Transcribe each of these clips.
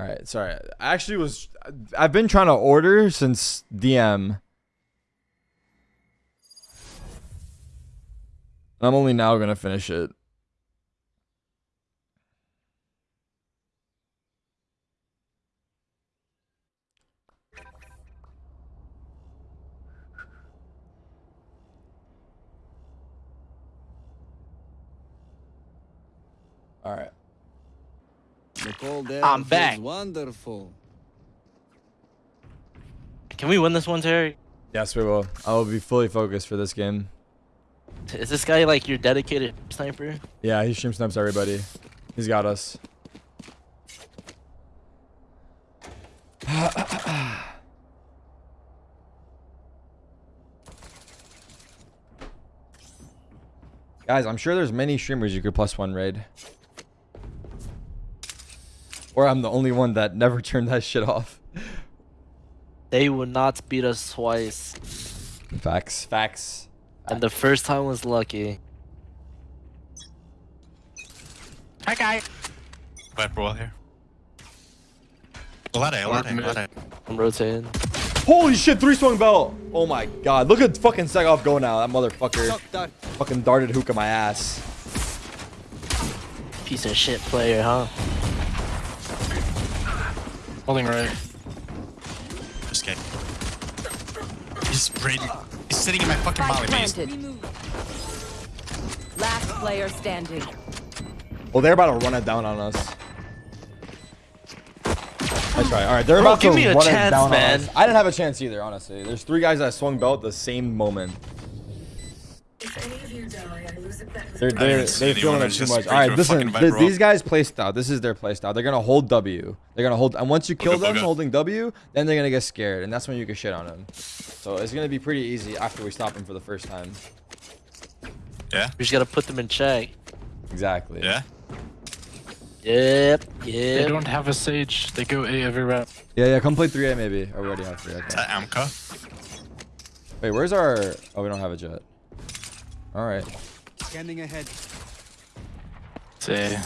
All right, sorry. I actually was. I've been trying to order since DM. I'm only now gonna finish it. I'm back. Wonderful. Can we win this one, Terry? Yes, we will. I will be fully focused for this game. Is this guy like your dedicated sniper? Yeah, he stream snipes everybody. He's got us. Guys, I'm sure there's many streamers you could plus one raid. Or I'm the only one that never turned that shit off. They would not beat us twice. Facts. Facts. And the first time was lucky. Hi, guy. Viper wall here. Lade, Lade, Lade. I'm rotating. Holy shit, three swung belt. Oh my god. Look at fucking Segov go now. That motherfucker Shock fucking darted hook at my ass. Piece of shit player, huh? Holding right. Just kidding. He's ready. He's sitting in my fucking Spike molly base. Last player standing. Well, they're about to run it down on us. That's right. All right, they're Bro, about give to me a run it down man. on us. I didn't have a chance either, honestly. There's three guys that swung belt the same moment. They're, they're, they're anyone. feeling it too much. All right, listen. th- Viper these guys play style. This is their play style. They're gonna hold W. They're gonna hold, and once you kill them holding W, then they're gonna get scared, and that's when you can shit on them. So it's gonna be pretty easy after we stop them for the first time. Yeah? We just gotta put them in check. Exactly. Yeah? Yep, Yeah. They don't have a sage. They go A every round. Yeah, yeah. Come play 3A maybe. Or we already have 3A. Is okay. that Amka? Wait, where's our? Oh, we don't have a Jett. All right. Scanning ahead. Say,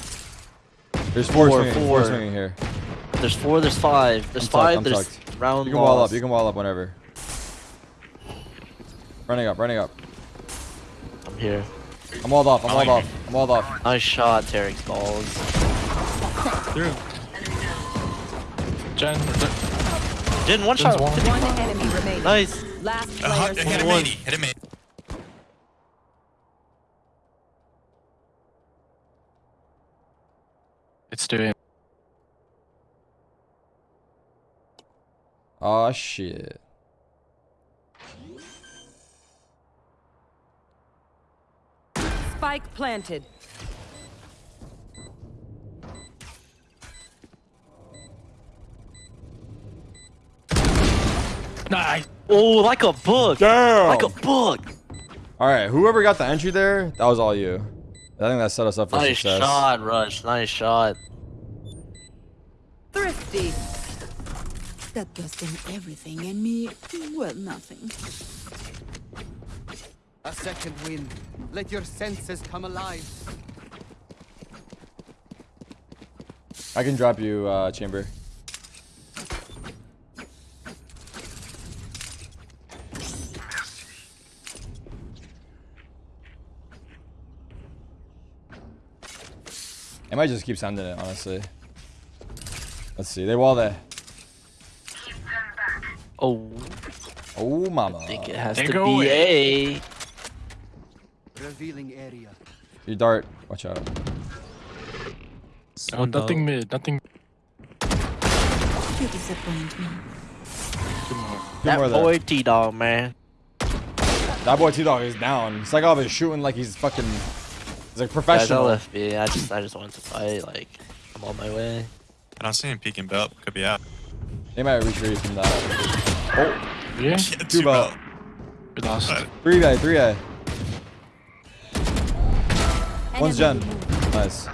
There's four, Four, swinging, four four. swinging here. There's four, there's five. There's I'm five, I'm there's tucked. round You can wall lost. up. You can wall up whenever. Running up. Running up. I'm here. I'm walled off. I'm walled off. I'm walled off. Nice shot, Tarek's balls. Through. Jen, Didn't one Jen's shot. one. One enemy remaining. Nice. Last Uh, hit him one. 80. Hit him 80. Doing. Oh ah, shit. Spike planted. Nice. Oh, like a book. Damn. Like a book. All right. Whoever got the entry there, that was all you. I think that set us up for Nice success. shot, Rush. Nice shot. That does them everything and me, well, nothing. A second wind. Let your senses come alive. I can drop you, uh, chamber. I might just keep sending it, honestly. Let's see. They wall there. Oh, Oh, mama. I think it has They to go be A. Revealing area. You dart. Watch out. Oh, nothing mid. Nothing. You disappoint me. Two That more there. boy T-Dog, man. That boy T-Dog is down. Psychov is shooting like he's fucking... He's like Guys, I professional. left B. I just, I just wanted to fight. Like, I'm on my way. I don't see him peeking belt. Oh, could be out. They might retreat from that. Oh, Yeah. Yeah, two two belt. belt. We lost. 3A, 3A. One's Jen. Enemy removed. Nice.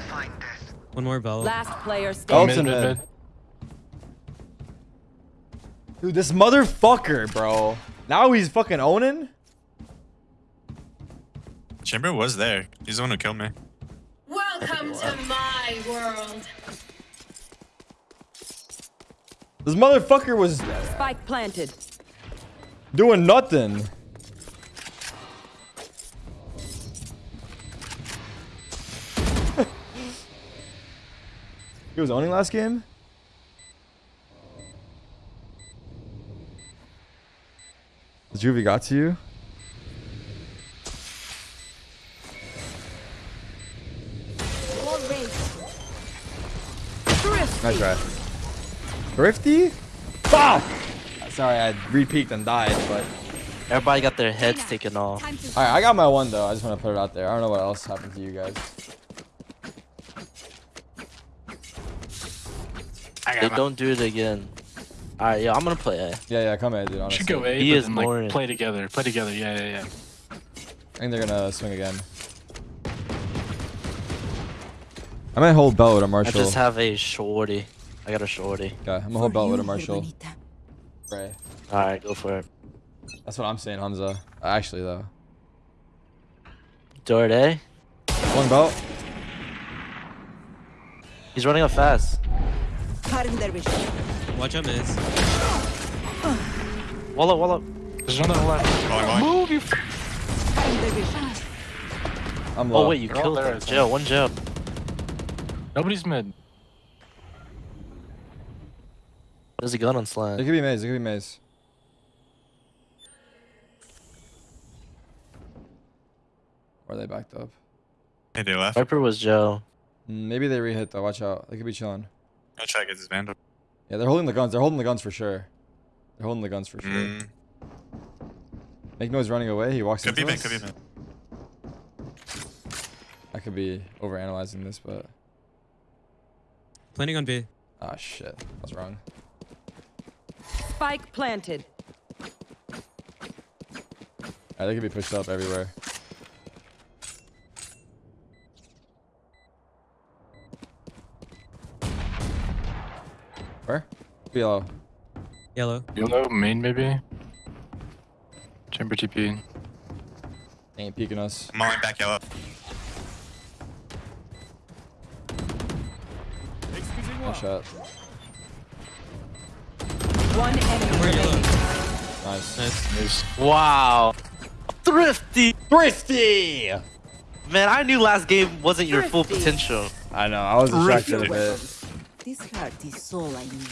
One more bell. Last player Oh, standing. it's in mid, mid. mid, mid. Dude, this motherfucker, bro. Now he's fucking owning? Chamber was there. He's the one who killed me. Welcome to my world. This motherfucker was Spike planted. doing nothing. he was owning last game? The Juvie got to you? Nice try. Thrifty? Fuck! Sorry, I re-peeked and died, but... Everybody got their heads taken off. Alright, I got my one though. I just want to put it out there. I don't know what else happened to you guys. I They got my- don't do it again. Alright, yeah, I'm gonna play A. Yeah, yeah, come in, dude, honestly. Should go A, He but is then, like, play together. Play together. Yeah, yeah, yeah. I think they're gonna swing again. I might hold belt with a I Marshall. I just have a shorty. I got a shorty. Okay, I'm gonna hold belt with a Marshall. Right. Alright, go for it. That's what I'm saying, Hamza. Actually, though. Dort A. One belt. He's running up fast. Watch out, miss. Wall up, wall up. There's another left. Going, going. Move, you. I'm oh, low. Oh wait, you They're killed there, him. Jail, one jail. Nobody's mid. There's a gun on It could be maze. It could be maze. Or they backed up. Hey, they left. Viper was jail. Mm, Maybe they re-hit though. Watch out. They could be chilling. I'll try to get this vandal. Yeah, they're holding the guns. They're holding the guns for sure. They're holding the guns for sure. Mm, Make noise running away. He walks could be into mid, us. could be mid. I could be overanalyzing this, but Planning on B. ah shit, I was wrong. Spike planted. Alright, they could be pushed up everywhere. Where? Yellow. Yellow. Yellow, main maybe. Chamber TP. Ain't peeking us. I'm mauling back yellow. Nice shot. One enemy We're yellow. remaining. Nice. Nice. There's Wow. Thrifty. Thrifty! Man, I knew last game wasn't your full potential. I know, I was distracted a bit. This heart is all I need.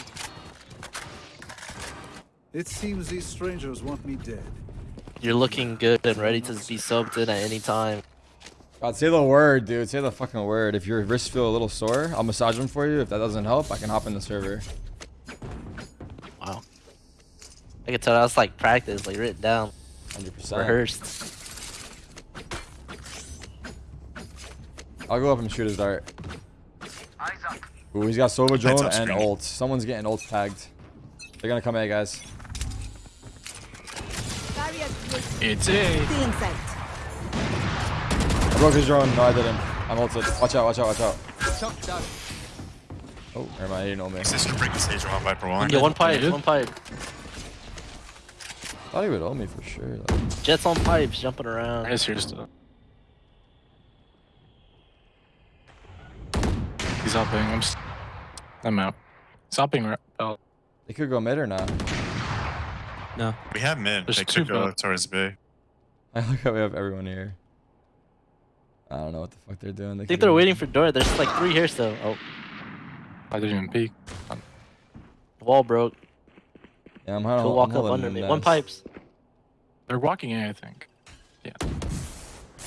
It seems these strangers want me dead. You're looking good and ready to be subbed in at any time. God, say the word, dude. Say the fucking word. If your wrists feel a little sore, I'll massage them for you. If that doesn't help, I can hop in the server. Wow. I can tell that's like practice, like written down, 100%. rehearsed. I'll go up and shoot his dart. Ooh, he's got Sova drone and screen. ult. Someone's getting ult tagged. They're gonna come A, guys. it's A. Still in sight. I broke his drone. No, I didn't. I'm ulted. Watch out, watch out, watch out. Oh, never mind. He didn't know me. Sister break the stage on Viper one. Yeah, one pipe, Dude. one pipe. Thought he would ult me for sure. Like, Jett's on pipes, jumping around. Is here still. He's hopping. I'm. s- I'm out. He's hopping. right- Oh, they could go mid or not. No. We have mid. There's they two could go belt. towards B. I look how we have everyone here. I don't know what the fuck they're doing. They I think they're waiting for Dort. There's like three here still. Oh, I didn't even peek. wall broke. Yeah, I'm hiding. He'll I'm walk up under me. this. One pipes. They're walking in, I think.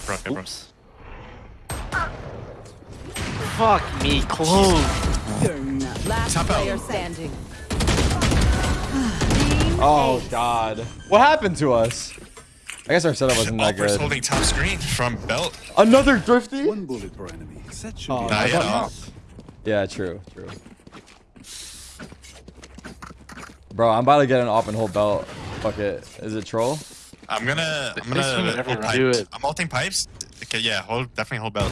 Broke it, bro. Oops. Fuck me, close. You're not. Last Top out. player standing. Oh god. What happened to us? I guess our setup wasn't that Alper's good. holding top screen from belt. Another thrifty? One bullet per enemy. That should Oh, be Not yet. enough. Yeah, true, true. Bro, I'm about to get an op and hold belt. Fuck it. Is it troll? I'm gonna. I'm They swing it gonna every hold round. Do pipes. it. I'm ulting pipes. Okay, yeah. Hold. Definitely hold belt.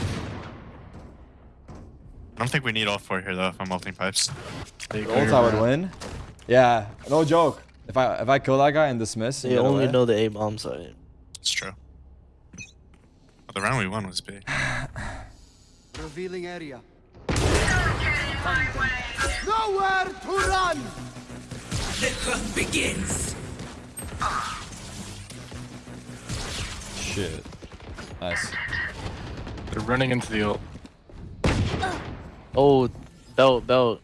I don't think we need all four here though. If I'm ulting pipes. They The ult I would win. Yeah, no joke. If I if I kill that guy and dismiss, and They only away- know the A bomb site. It's true. Well, the round we won was B. Revealing area. Nowhere to run! Shit. Nice. They're running into the ult. Oh, belt, belt.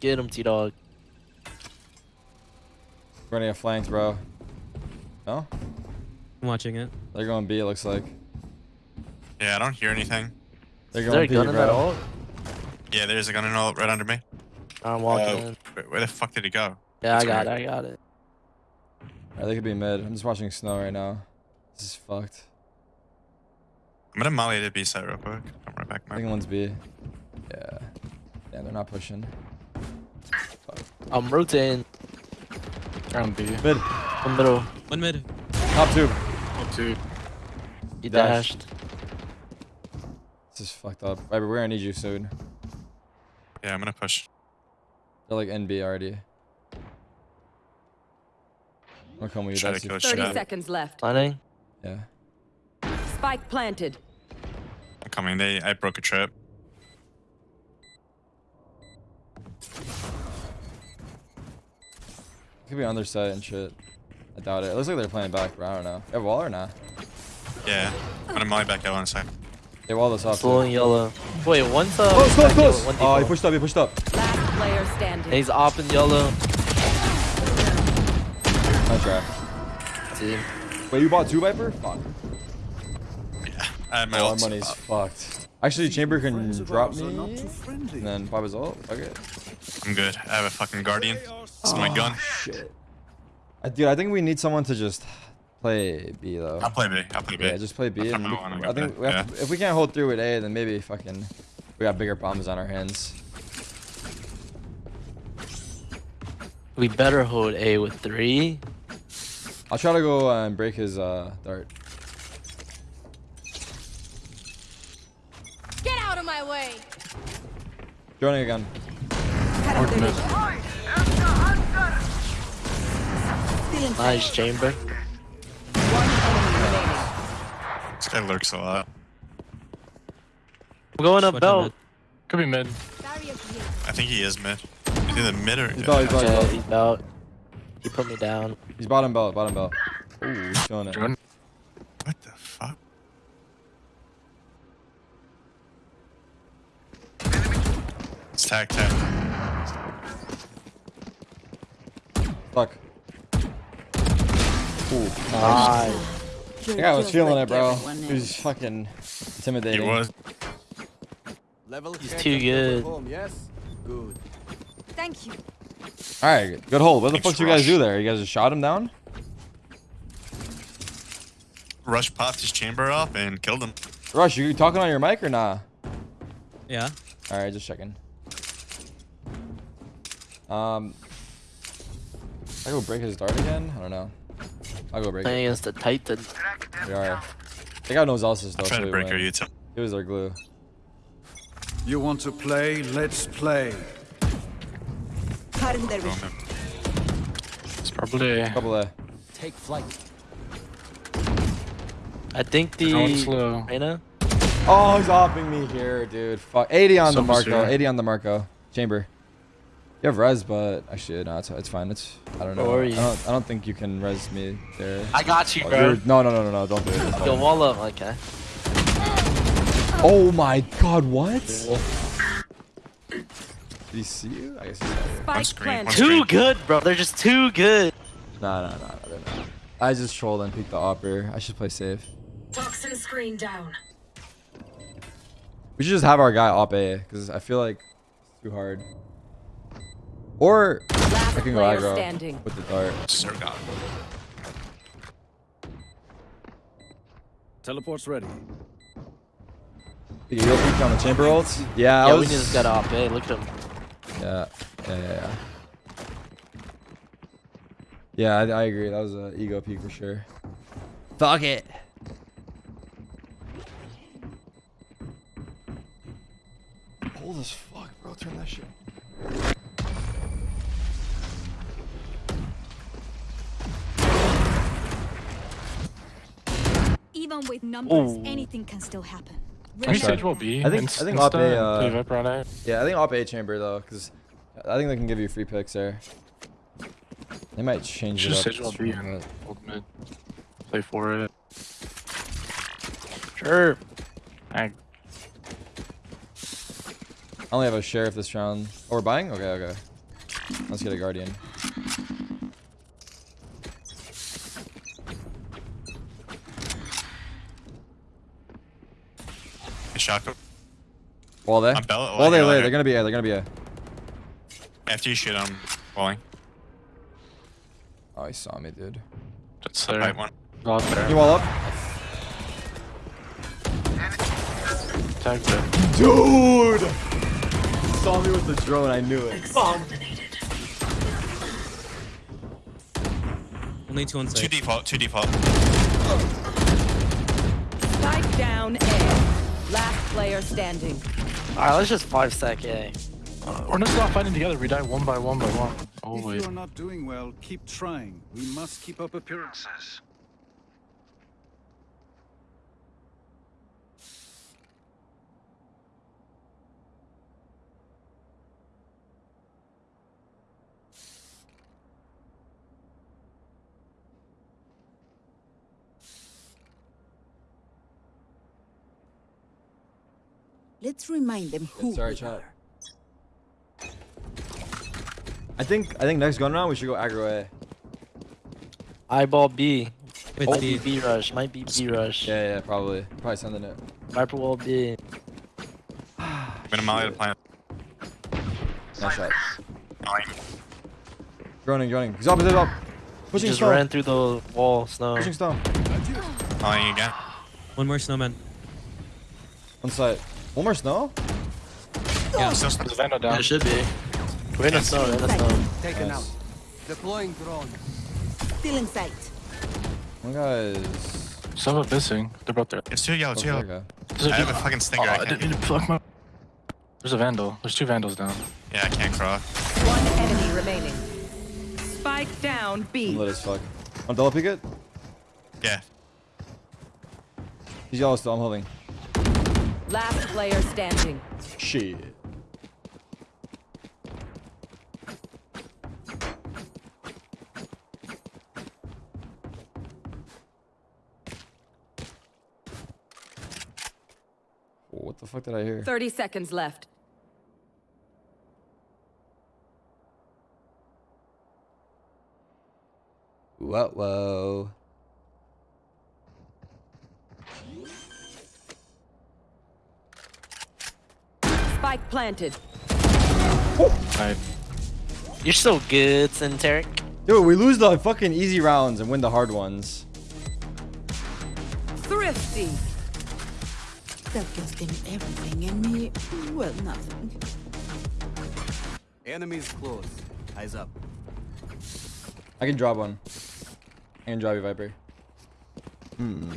Get him, T Dog. Running a flank, bro. No? I'm watching it. They're going B, it looks like. Yeah, I don't hear anything. They're Is there a going B, gun in that bro. ult? Yeah, there's a gun in all right under me. I'm walking Uh, in. where, where the fuck did he go? Yeah, I That's got it. I got it. Alright, they could be mid. I'm just watching snow right now. This is fucked. I'm gonna molly the B side real quick. I'm right back, I think man. one's B. Yeah. Yeah, they're not pushing. I'm rotating. Round B. Mid. One middle. One mid. Top two. Top two. He Dash. dashed. This is fucked up. Viper, we're gonna need you soon. Yeah, I'm gonna push. They're like NB already. I'm gonna come with you. Try to That's kill 30 shot. seconds left. Planning. yeah. Spike planted. I'm coming. They, I broke a trip. Could be on their side and shit. I doubt it. It looks like they're playing back, but I don't know. You have wall or not? Yeah. I'm gonna molly back out in a sec. They wall this off. too. Slowing yellow. Wait, one's uh. Close, close, back yellow, close! one Oh, he pushed up, he pushed up. Last player And standing. he's op in yellow. Nice. Team. Wait, you bought two Viper? Fuck. Yeah. I have my Oh, our ult. money's fucked. Actually, Chamber can drop ours me are not too friendly. and then pop his ult. Okay. I'm good. I have a fucking guardian. This is my gun. Ah, shit. I, dude, I think we need someone to just play B though. I'll play B. I'll play B. Yeah, just play B. I And kinda we- wanna I think we have yeah. to- if we can't hold through with A, then maybe fucking we got bigger problems on our hands. We better hold A with three. I'll try to go uh, and break his uh, dart. Get out of my way. Joining again. Orc. Nice chamber. This guy lurks a lot. I'm going up Watch belt. Could be mid. I think he is mid. He's either mid or. He's belt, he's belt, he's Yeah, belt. he's belt. He put me down. He's bottom belt, bottom belt. Ooh, he's showing it. What the fuck? It's tag tag. Fuck. Ooh. Nice. I think I was feeling it, bro. He was fucking intimidating. He intimidating. was. Level He's too good. Home, yes? Good. Thank you. All right, good hold. What the Thanks, fuck do you guys do there? You guys just shot him down? Rush popped his chamber off and killed him. Rush, are you talking on your mic or nah? Yeah. All right, just checking. Um, I go break his dart again. I don't know. I'll go break Playing it. against the Titan. We are. They got knows Elsa's I though. tried so to break her win. util. It was our glue. You want to play? Let's play. It's probably Couple of. Take flight. I think the. Reyna. Oh, he's offing me here, dude. Fuck. 80 on the Marco. here. 80 on the Marco. Chamber. You have res, but actually, no, it's, it's fine. It's I don't know. Where are I don't, I don't think you can res me there. I got you, Oh, bro. no, no, no, no, no. Don't do it. It's Yo, wall up. Okay. Oh my god, what? Did he see you? I guess he saw. Spike screen, one screen. Too good, bro. They're just too good. Nah, nah, nah, nah, they're not. I just trolled and peeked the opper. I should play safe. Toxin screen down. We should just have our guy op A, because I feel like it's too hard. Or Last I can go aggro standing. with the dart. Sir God. Teleport's ready. You go peek on the chamber ults? Yeah, I Yeah, was... we just got off. Hey, look at him. Yeah, yeah, yeah, yeah. Yeah, I, I agree. That was an ego peak for sure. Fuck it. Cold as fuck, bro. Turn that shit. Even with numbers, Ooh. anything can still happen. Can we Sorry. will be? I think- I think Insta Op A, uh, play Viper on A. Yeah, I think op A chamber though, because I think they can give you free picks there. They might change Just it Sage up. will be but- in old mid. Play for it. Sure. I, I only have a share sheriff this round. Oh, we're buying? Okay, okay. Let's get a guardian. Good shot. Go. Wall there. I'm Bella- oh, Wall there, yeah, there. yeah. They're gonna be A. They're gonna be A. After you shoot, I'm falling. Oh, he saw me, dude. that's the Right one. Not there. You wall up? Tag there. Dude! Saw me with the drone. I knew it. Only two on Two default. Two default. Spike down A. Last player standing. Alright, let's just five sec A. Uh, we're not not fighting together. We die one by one by one. If Always. you are not doing well, keep trying. We must keep up appearances. Let's remind them who Sorry, we are. I think I think next gun round we should go aggro A. Eyeball B. Wait, Might B. be B rush. Might be B rush. Yeah, yeah, probably. Probably sending it. Viper wall B. I'm gonna molly the plant. Nice shot. Molly. Droning, droning. He's up, he's up. Pushing Just stone. ran through the wall. Snow. Pushing stone. Mollying again. One more snowman. On site. One more snow? Yeah. Still There's a Vandal down. It should be. We're in a snow. We're in a snow. Taken Nice. out. Deploying drone. Still in sight. One guy's. Some are missing. They're both there. It's two yellow. Oh, two yellow. okay. There's a I have a fucking stinger. Oh, I I can't. didn't mean to fuck my. There's a Vandal. There's two Vandals down. Yeah, I can't cross. One enemy remaining. Spike down I'm B. lit as fuck. On double peek it? Yeah. He's yellow still. I'm holding. Last player standing. Shit. What the fuck did I hear? 30 seconds left. Whoa, whoa. Spike planted. Right. You're so good, Centeric. Dude, we lose the fucking easy rounds and win the hard ones. Thrifty. That gives them everything and me, well, nothing. Enemies close. Eyes up. I can drop one. I can drop you, Viper. Hmm.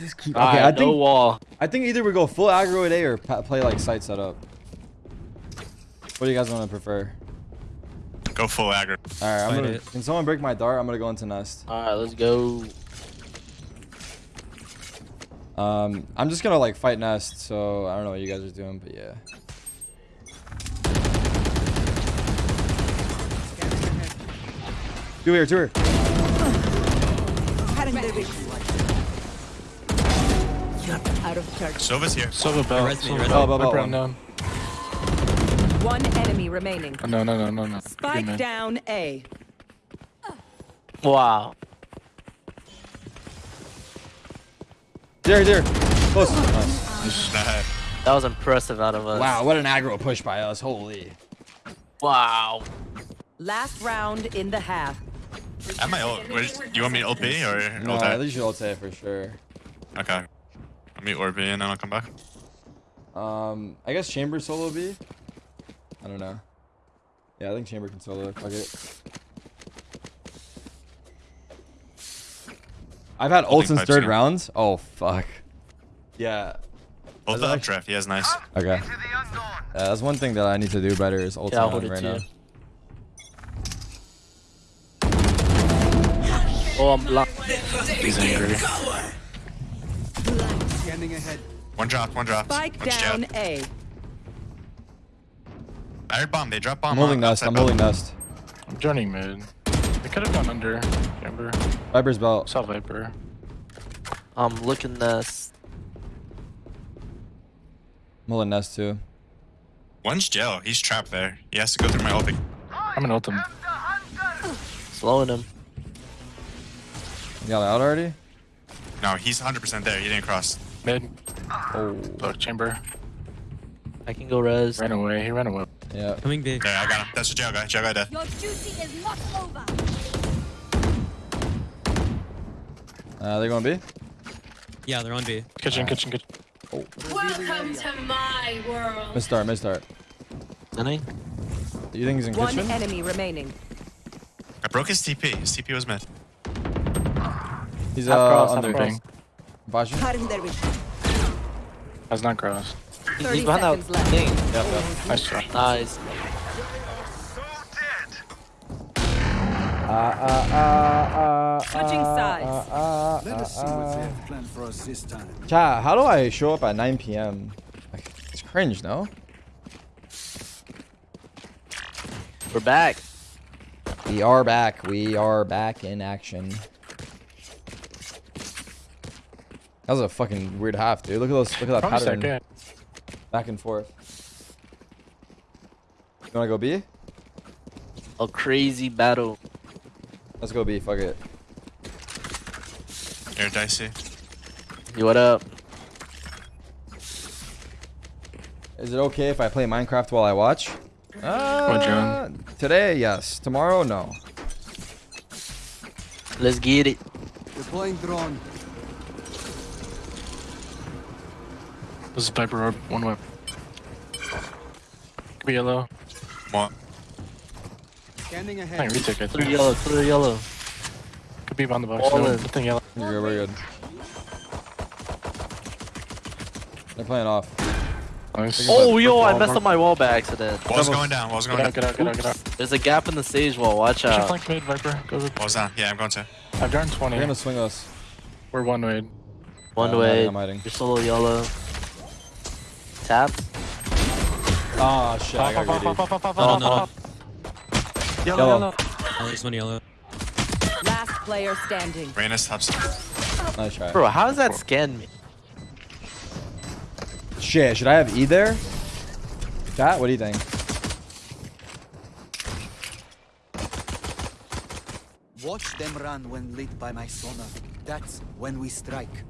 Just keep. Okay, Alright, I no think wall. I think either we go full aggro at A or play like site setup. What do you guys want to prefer? Go full aggro. All right, I'm Fight gonna. it. Can someone break my dart? I'm gonna go into nest. Alright, let's go. Um, I'm just gonna like fight nest. So I don't know what you guys are doing, but yeah. Two here, two here. Out of charge. Sova's here. Silver bell. res me, Silver res bell. me. Bell, bell, Viper bell. unknown. One enemy remaining. Oh, no, no, no, no, no. Spike man. down A. Wow. There, there. Close. Nice. Nah. That was impressive out of us. Wow, what an aggro push by us. Holy. Wow. Last round in the half. Am I have ult. Where's, you want me to ult B or No, ult I A? think you should ult A for sure. Okay. I'll meet or and then I'll come back. Um, I guess Chamber solo B. I don't know. Yeah, I think Chamber can solo. Fuck it. I've had Holding ults since third again. rounds. Oh fuck. Yeah. Ult Is the it updraft. Yeah, it's nice. Okay. Yeah, that's one thing that I need to do better is ult Yeah, I'll on hold it right too. now. Oh, I'm blocked. He's angry. Scanning ahead. One drop. One drop. Spike One's down jab. A. I heard bomb. They drop bomb. I'm holding on nest. I'm bell. holding nest. I'm joining mid. They could have gone under. Remember? Viper's belt. Saw Viper. I'm looking this. I'm holding nest too. One's jail. He's trapped there. He has to go through my ulti. I'm gonna ult him. Slowing him. You got it out already? No, he's 100% there. He didn't cross. Mid. Oh. Look, chamber. I can go res. Ran away. He ran away. Yeah. Coming B. There, I got him. That's the jail guy. Jail guy dead. Your duty is not over. Uh, they're going B? Yeah, they're on B. Kitchen, kitchen, kitchen. Oh. Welcome to my world. Mid start, mid start. Any? You think he's in One kitchen? enemy remaining. I broke his TP. His TP was mid. He's Half uh, cross, half under. cross. Thing. Flashing? Harm their wish. Has not crossed. He's 30 behind that seconds left. thing. Yep, yep. Nice try. Nice. Switching uh, uh, uh, sides. Let us see what they have planned for us this time. Chat, how do I show up at 9 p.m.? Like, it's cringe, no? We're back. We are back. We are back in action. That was a fucking weird half, dude. Look at those. Look at that Probably pattern. second. Back and forth. You wanna go B? A crazy battle. Let's go B. Fuck it. Here, Dicey. You what up? Is it okay if I play Minecraft while I watch? Uh, John? Today, yes. Tomorrow, no. Let's get it. Deploying drone. This is Viper orb. One whip. Could be yellow. What? Scanning I ahead. think retake it. Clear yellow, clear yellow. Could be behind the box. All No, in. good thing yellow. We're good. We're good. They're playing off. Nice. Oh, yo, I messed up my wall by accident. Wall's going down. Wall's going Get out, down. get out, get out, get out. There's a gap in the stage wall. Watch out. flank mid, Viper. Go with. Wall's down. Yeah, I'm going to. I've gotten They're gonna swing us. We're one way. One uh, I'm way. hiding, I'm hiding. You're solo yellow. Tap. Ah, shit. I got greedy. Oh, no, no. Yellow, Yellow. yellow. Oh, there's one yellow. Last player standing. Reyna's top. Nice try. Bro, how does that scan me? Shit, should I have E there? Chat, what do you think? Watch them run when lit by my sonar. That's when we strike.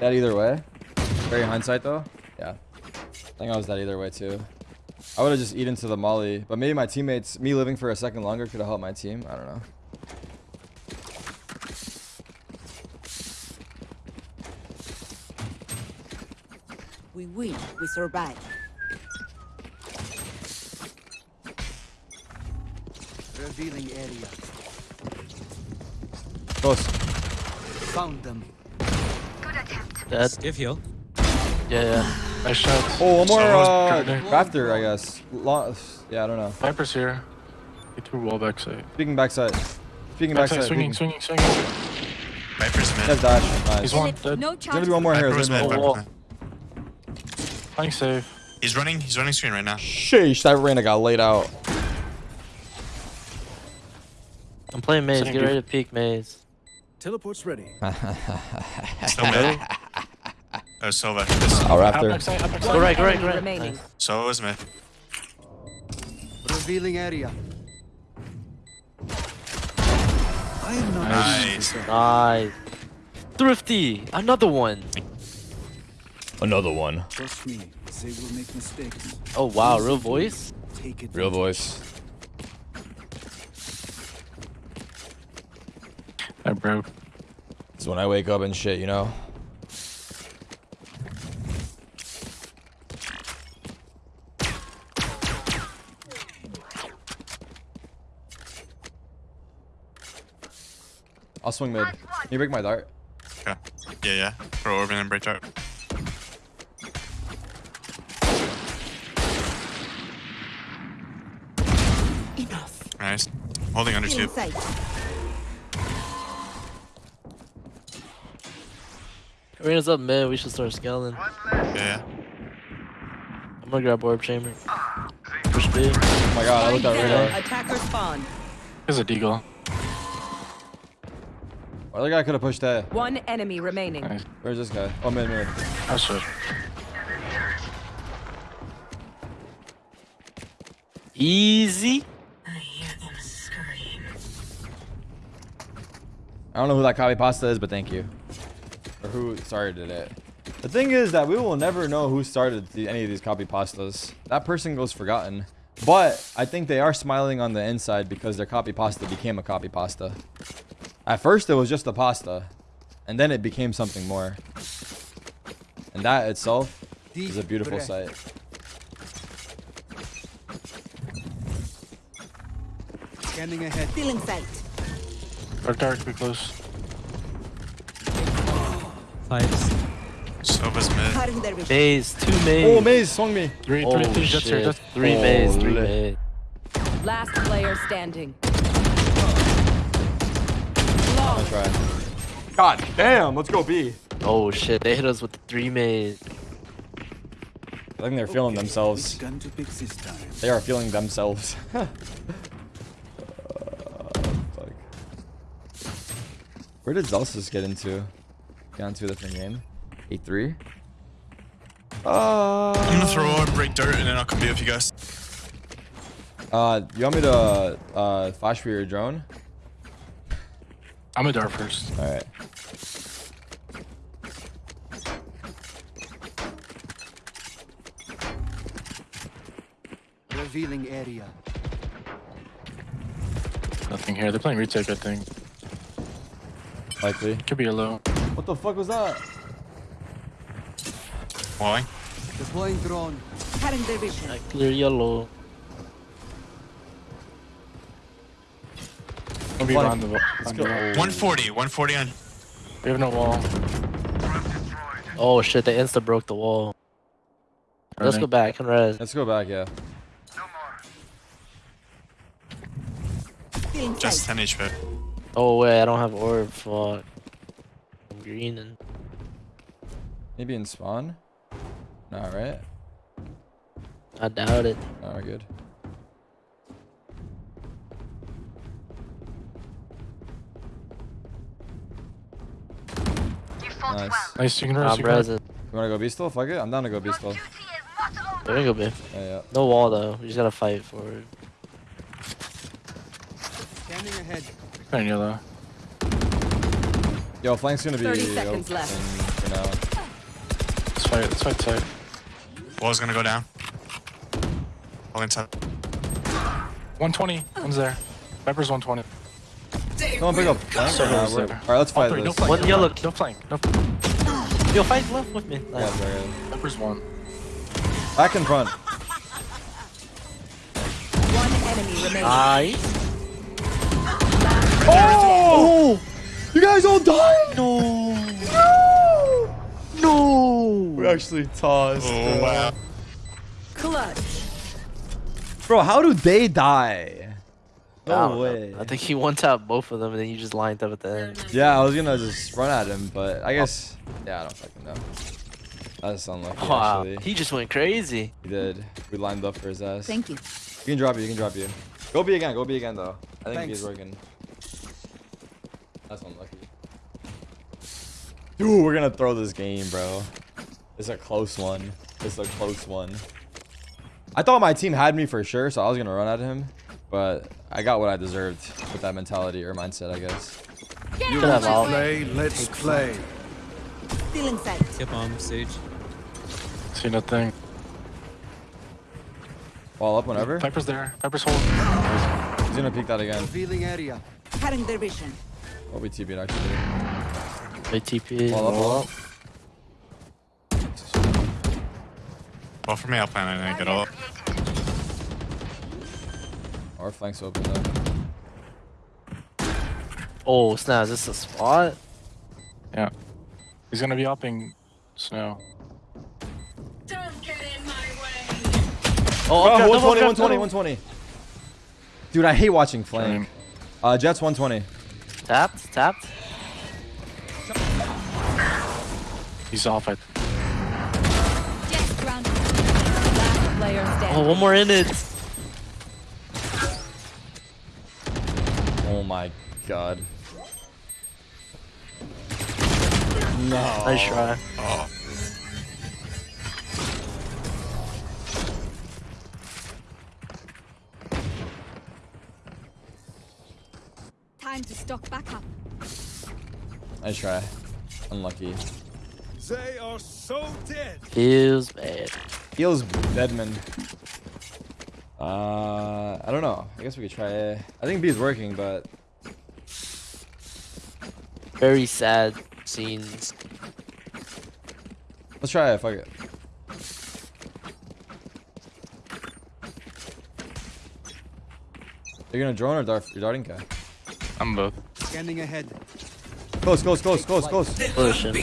That either way. Very hindsight though. Yeah. I think I was that either way too. I would have just eaten to the molly, but maybe my teammates, me living for a second longer, could have helped my team. I don't know. We win. We survive. Revealing area. Close. Found them. Dead. Give heal. Yeah, yeah. Nice shot. Oh, one more So uh, Jordan. I guess. Long, yeah, I don't know. Viper's here. He threw wall back side. Speaking backside. Speaking Backside, backside. swinging, peeking. swinging, swinging. Viper's He has mid. dash. Nice. He's one dead. No There's gonna be one more here. Viper was There's mid. one more. Viper was mid. Playing safe. He's running. He's running screen right now. Sheesh, that Reyna got laid out. I'm playing maze. Get ready to peek maze. Teleport's ready. Still mid. Oh, Sova. I'll Up Raptor. backside, up backside. Go right, go right, go right. remaining. Nice. Sova was mid. Revealing area. I am not. Nice. Nice. Thrifty. Another one. Another one. Trust me, they will make mistakes. Oh, wow. Real voice? Take it. Real voice. I broke. It's when I wake up and shit, you know? I'll swing mid. Can you break my dart? Okay. Yeah, yeah. Throw Orban and break dart. Enough. Nice. Holding under two. Inside. Arena's up mid. We should start scaling. Yeah, yeah. I'm gonna grab orb chamber. Ah. Push B. Oh my god, I looked at Down. radar. Attacker spawn. There's a deagle. Other guy could have pushed that. One enemy remaining. Nice. Where's this guy? Oh, man, mid. I should. Easy. I hear them screen. I don't know who that copy pasta is, but thank you. Or who started it. The thing is that we will never know who started the, any of these copy pastas. That person goes forgotten. But I think they are smiling on the inside because their copy pasta became a copy pasta. At first it was just a pasta. And then it became something more. And that itself is a beautiful sight. Scanning ahead. Feeling sight. Dark, dark, be close. Fights. Sova's mid. Cutting their vision. Maze. Two maze. Oh, Maze swung me. Three, Oh, three, three, oh, Jett's here. shit. Jett's. Three maze. Three Holy. maze. Last player standing. I'll try. God damn, let's go B. Oh shit, they hit us with the three maze. I think they're feeling Which themselves. to pick this time? They are feeling themselves. Uh, fuck. Where did Zelsus get into? Got into a different game. 8-3? Uh, I'm gonna throw orb, break dirt, and then I'll come be with you guys. uh, you want me to uh, flash for your drone? I'm a dart first. Alright. Revealing area. Nothing here. They're playing retake, I think. Likely. Could be a low. What the fuck was that? Walling. Deploying drone. Cutting their vision. I clear yellow. I'll be Flank. the wall. Let's on go. the wall. 140, 140 on. We have no wall. Oh shit, they insta broke the wall. Let's go back and res. Let's go back, yeah. Feeling Just sight. 10 HP. Oh wait, I don't have orb. Fuck. I'm green and Maybe in spawn? Not right? I doubt it. No, we're good. Nice. Nice, you can res. I'm You can res. res. You wanna go B still? Fuck it. I'm down to go B still. There we go, B. Yeah, yeah. No wall though. We just gotta fight for it. Scanning ahead. Playing yellow. Yo, flank's gonna be 30 seconds open left. for now. Let's fight. Let's fight side. Wall's gonna go down. Walling top. 120. One's there. Viper's 120. Someone pick up flank. So or not? is We're- there. Alright, let's fight three, no this. flank. One yellow. No flank. No Yo, fight left with me. Yeah, Nice. very good. Viper's one. Back in front. One enemy remaining. Nice. Oh! You guys all died? No. No. No. We actually tossed. Oh, wow. Clutch. Bro, how do they die? I No don't know. way. I think he one tapped both of them and then you just lined up at the end. Yeah, I was gonna just run at him, but I guess yeah, I don't fucking know. That's unlucky Wow. actually. He just went crazy. He did. We lined up for his ass. Thank you. You can drop you, you can drop you. Go B again, go B again though. I think Thanks. he's working. That's unlucky. Dude, we're gonna throw this game, bro. It's a close one. It's a close one. I thought my team had me for sure, so I was gonna run at him. But I got what I deserved with that mentality or mindset, I guess. You Could want have to all. play? Let's play. Feeling sight. Get bomb stage. See nothing. Wall up whenever. Piper's there. Piper's hold. He's gonna peek that again. Revealing area. Cutting their vision. What we TP'd actually. They TP. Ball up, ball up. Well, for me, I'll plan on it. Get all up. Our flank's open though. Oh Snow, Is this a spot? Yeah. He's gonna be upping snow. Don't get in my way. Oh, Oh, 120, 120, 120. Dude, I hate watching flame. Uh, Jett's 120. Tapped, tapped. He's off. I Yes, ground. Last standing. Oh, one more in it. Oh my god. No. Nice try. Oh, Time to stock back up. Nice try. Unlucky. They are so dead. Feels bad. Feels Deadman. Uh, I don't know. I guess we could try A. I think B is working, but Very sad scenes. let's try it. Fuck it. You're gonna drone or dart? You're darting guy. I'm both. Scanning ahead. Close, close, close, close, close. Pushing.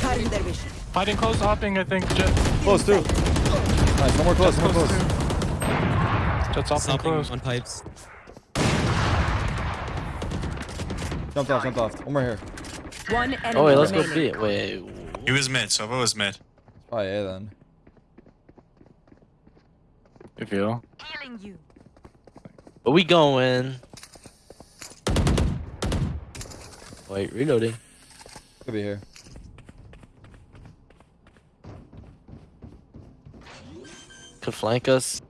Cutting their vision. Fighting close, hopping, I think. Jett. Close too. Nice. One more close. One more close. Jett's hopping Stopping close. on pipes. Jumped off. Jumped off. One more here. One enemy Oh wait, let's go remaining. B. Wait. he was mid. Sova was mid. It's probably A then. If you. Healing you. Where we going? Wait, reloading. Could be here. Could flank us.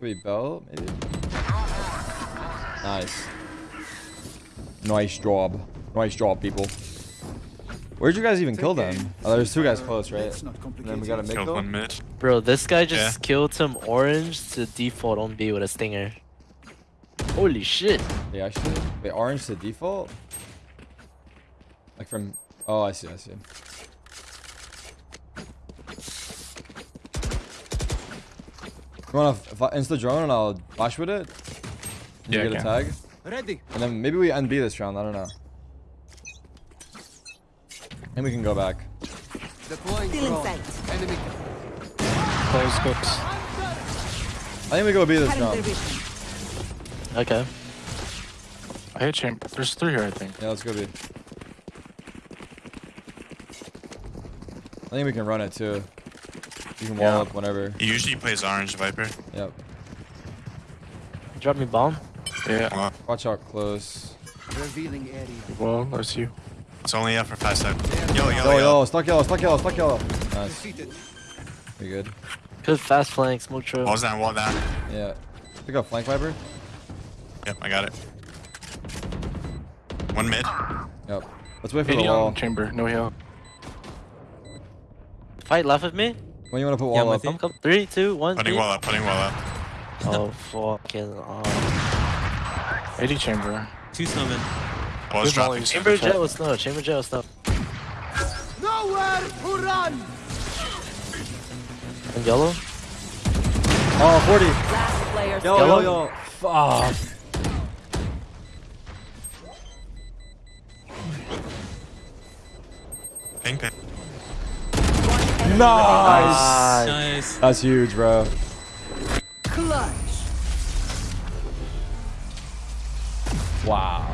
Could be Bell, maybe. Nice. Nice job. Nice job, people. Where'd you guys even kill them? Oh, there's two guys close, right? Let's not And then we got a it. mid kill. one mid. Bro, this guy just Yeah. killed some orange to default on B with a stinger. Holy shit. Yeah, actually. Wait, orange to default? Like from... Oh, I see, I see. You wanna f- f- insta drone and I'll bash with it? And Yeah, You get a can. tag? Ready. And then maybe we NB this round, I don't know. And we can go back. Deploying Still in sight. Enemy. Close, close. I think we go B this round. Okay. I hit chamber. There's three here, I think. Yeah, let's go B. I think we can run it too. You can wall Yeah. up whenever. He usually plays orange Viper. Yep. Drop me bomb. Yeah. Watch out close. Revealing area. Well, that's you. it's only up for fast side. Yellow, yellow, Yo, yellow. yo, stuck yellow, stuck yellow, stuck yellow. Nice. We good. Good fast flank, smoke trail. Walls down, wall down. Yeah. Pick up flank viper. Yep, I got it. One mid. Yep. Let's wait for the wall. chamber. No heal. Fight left of me. When you wanna put Yeah, wall I'm up? with you. Come, come. Three, two, one. Putting three. wall up, putting wall up. Oh fucking. Oh. 80 chamber. Two snowmen. Wall's There's dropping. always- Chamber Jett with snow. Chamber Jett with snow. Nowhere to run. And yellow. Oh, 40. Last player Yo, yo, Yellow? yo. Fuck. Pink, pink. Nice. Nice. That's huge, bro. Clutch. Wow.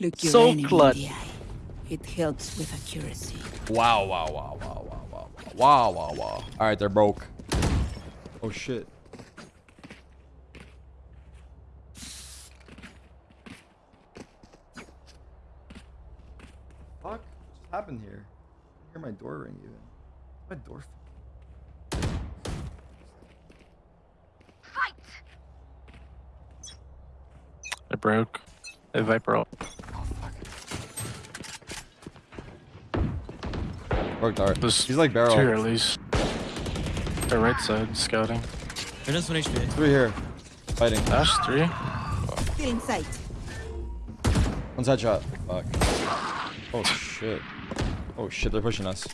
Look So clutch. in the eye. It helps with accuracy. Wow, wow, wow, wow, wow, wow, wow, wow, wow. All right, they're broke. Oh shit. Fuck? What happened here? I hear my door ring even. My door. They broke. They viper up. Oh fuck. Broke dart. There's He's like barrel. Two here at least. The right side scouting. They're just one HP. Three here. Fighting. Dash three. Still in sight. One side shot. Fuck. Oh shit. Oh shit, they're pushing us.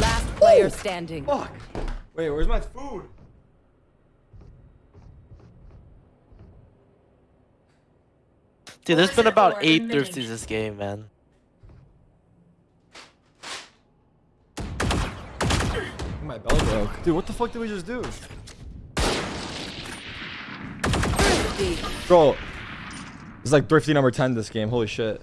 Last player oh, standing. Fuck. Wait, where's my food? Dude, there's been about eight remaining. thirsties this game, man. My belly broke. Dude, what the fuck did we just do? D. Bro, it's like thrifty number 10 this game. Holy shit.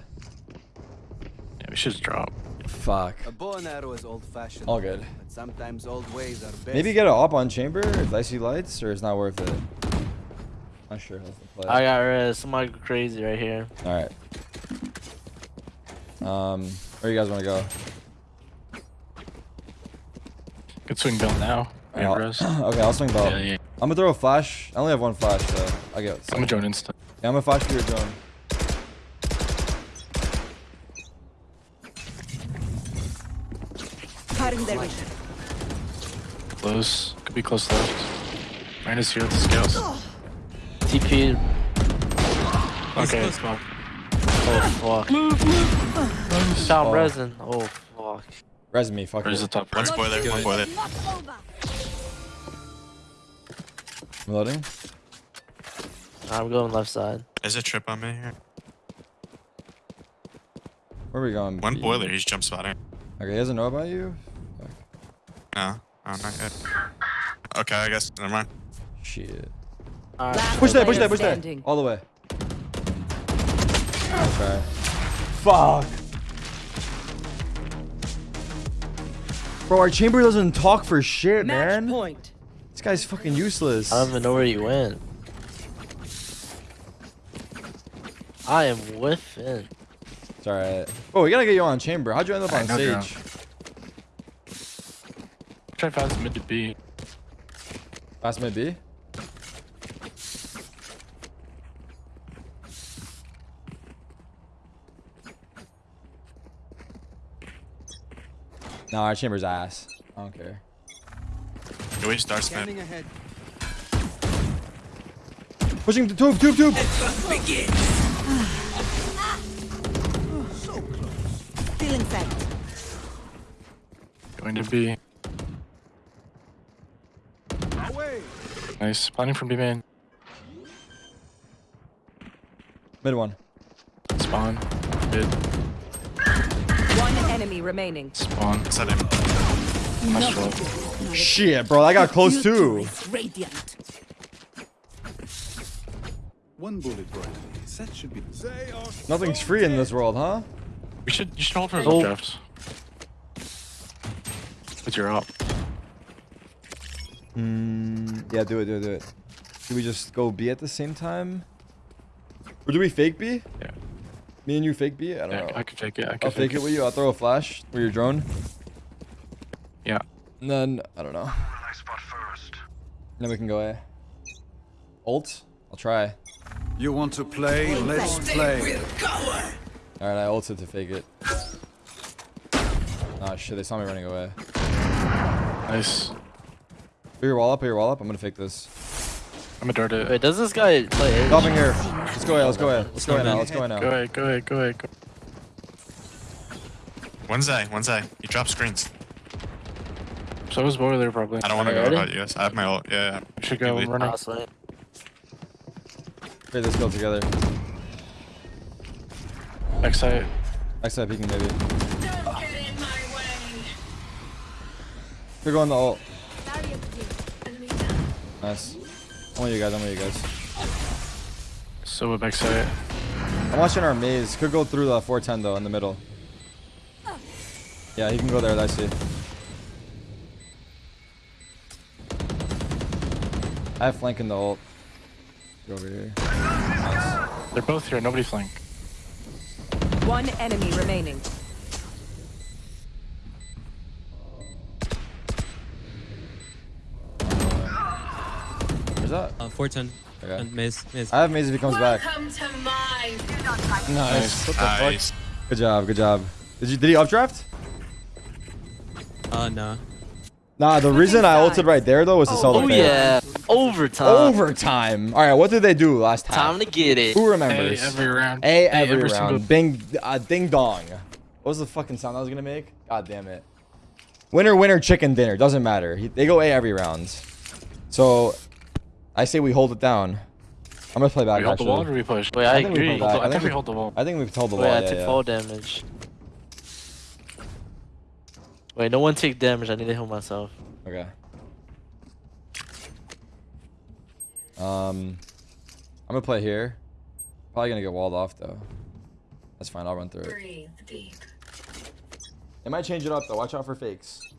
Yeah, we should drop. Fuck. A bow and arrow is old-fashioned. All good. But sometimes old ways are best. Maybe get an op on chamber if I see lights, or it's not worth it. Not sure. Let's play. I got res. Somebody go crazy right here. All right. Um, where you guys want to go? Good swing belt now. I'll- okay, I'll swing ball. Yeah, yeah. I'm gonna throw a flash. I only have one flash, so I get. I'm gonna join instant. Yeah, I'm gonna flash for your drone. Cutting their vision. Close. Could be close left. Minus here with the scouts. TP. Okay, close. come on. Oh fuck. Shot Oh. resin. Oh fuck. Res me, fuck Where's the top One right? spoiler, one spoiler. I'm loading. I'm going left side. There's a trip on me here. Where are we going? One B? boiler, he's jump spotting. Okay, he doesn't know about you. No, oh, not yet. Okay, I guess. Never mind. Shit. Alright. Last Push that, push player that, push that. standing. All the way. Okay. Fuck. Bro, our chamber doesn't talk for shit, Match man. point. This guy's fucking useless. I don't even know where you went. I am whiffing. It's alright. Oh, we gotta get you on chamber. How'd you end up on Alright, no stage? Try fast mid to B. Last mid B? No, our chamber's ass. I don't care. Can we start Smith? Scanning ahead. Pushing the tube, tube, tube! Still inside. Going to B. Nice. Planning from B main. Mid one. Spawn. Mid. One enemy remaining. Spawn. Set him. Nice roll. Shit, bro, I got close Future too. Radiant. One bullet right. That should be. Nothing's free in this world, huh? We should you should hold for Oh. drafts. With your up. Mm, yeah, do it, do it, do it. Do we just go B at the same time? Or do we fake B? Yeah. Me and you fake B? I don't Yeah, know. I can fake it. I could I'll fake it with you. I'll throw a flash for your drone. Yeah. And then, I don't know. then we can go A. Ult? I'll try. You want to play? Let's play. Alright, I ulted to fake it. Ah, shit, they saw me running away. Nice. Put your wall up, put your wall up. I'm gonna fake this. I'm gonna dart it. Wait, does this guy play Ace? Stopping here. Let's go A, let's go A. Let's go A now, let's go A Go now. ahead, go ahead, go ahead. Go. One's A, one's A. He drops screens. So was boiler probably. I don't want to Alright, go ready? about you. I have my ult. Yeah, yeah. We should go Lead. running. Honestly. Create this kill together. Backside. Backside peeking maybe. Don't get in my way. We're going the ult. Enemy down. Nice. Only you guys, only you guys. So we're backside. I'm watching our maze. Could go through the 410 though, in the middle. Yeah, he can go there, I see. I have flank in the ult. Go over here. Nice. They're both here. Nobody flank. One enemy remaining. Where's that? Uh, 410. Okay. And maze. Maze. I have maze if he comes back. Welcome to my Nice. What the fuck? Nice. Good job, good job. Did you did he updraft? Uh, no. Nah, the reason I ulted right there though was to sell the Oh fake. yeah. Overtime. Overtime. All right, what did they do last time? Time to get it. Who Hey, remembers? every round. A Hey, every, every round. Bing, uh, ding dong. What was the fucking sound I was gonna make? God damn it. Winner, winner, chicken dinner. Doesn't matter. He, they go A every round. So, I say we hold it down. I'm gonna play back. We hold the wall or we push? Wait, I, think we agree. pulled back. I, I think think we we- hold the wall. I think we've told the Wait, wall. I yeah, took yeah. fall damage. Wait, no one take damage. I need to heal myself. Okay. Um, I'm gonna play here. Probably gonna get walled off though. That's fine. I'll run through it. Breathe deep. It might change it up though. Watch out for fakes.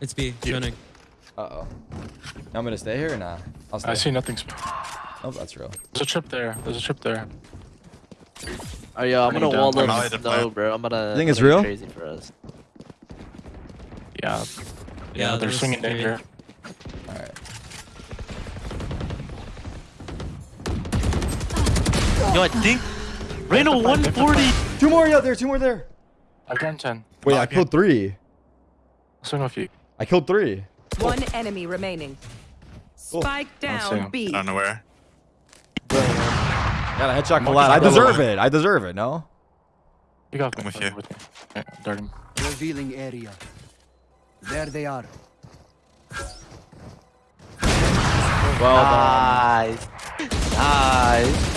It's B. Running. Uh oh. I'm gonna stay here or nah? I'll stay. I see nothing. sp- Oh, that's real. There's a trip there. There's a trip there. Oh yeah, I'm gonna it wall down. them. Molly to No, plant. bro. I'm gonna. You think it's real? Crazy for us. Yeah. Yeah, they're swinging three. danger. All right. Yo, I think Reno 140. Two more out there. Two more there. I've done 10. Wait, Oh, I okay. killed three. I'll swing with you. I killed three. One enemy remaining. Spike see down him. B. I don't know where. Got a headshot Monkey collide. I deserve it. I deserve it. No. You got I'm me. with you. With me. Yeah. Revealing area. There they are. Well Nice. Nice.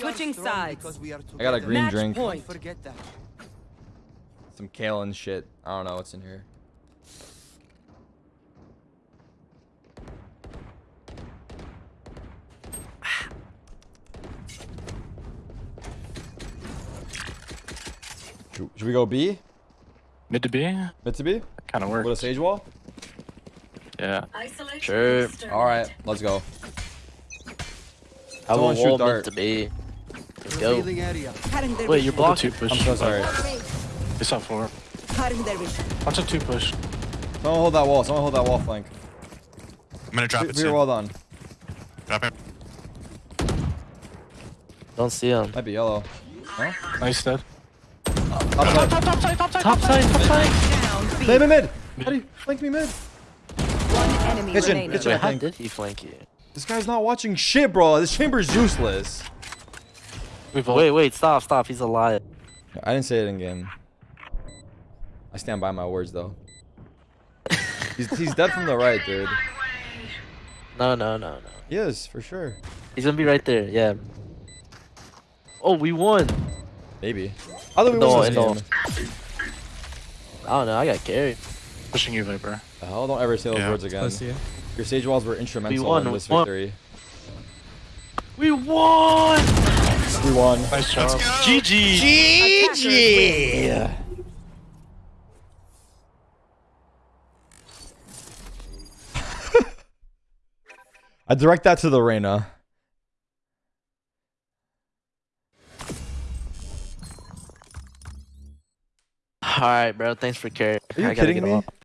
Switching sides. because we are I got a green Match drink. point. Forget that. Some kale and shit. I don't know what's in here. Should, should we go B? Mid to B? Mid to B? Kind of With a works. sage wall? Yeah. Isolation Sure. disturbed. All right, let's go. I will Someone shoot wall dart. meant to be. Let's go. Revealing area. Cutting their Wait, you're vision. blocking. I'm so sorry. They saw four. Cutting their. Watch a two push. Someone hold that wall. Someone hold that wall flank. I'm gonna drop Fe- it Fear soon. well done. Drop it. Don't see him. Might be yellow. No? Nice dead. Upside. Top side. Top side. Down B. Play me mid. How do you flank me mid? One enemy Kitchen, remaining. kitchen. Wait, I how did he flank you? This guy's not watching shit, bro. This chamber's useless. Wait, wait, stop, stop. He's a liar. I didn't say it in game. I stand by my words, though. He's, he's dead from the right, dude. No, no, no, no. He is, for sure. He's gonna be right there. Yeah. Oh, we won. Maybe. I thought we No, won this no. game. I don't know. I got carried. pushing you, Viper. The hell? Don't ever say those Yeah. words again. Close to you. Your sage walls were instrumental won, in this won. victory. We won. We won. Nice job. GG. GG. I direct that to the Reyna. All right, bro. Thanks for carrying. Are you kidding me?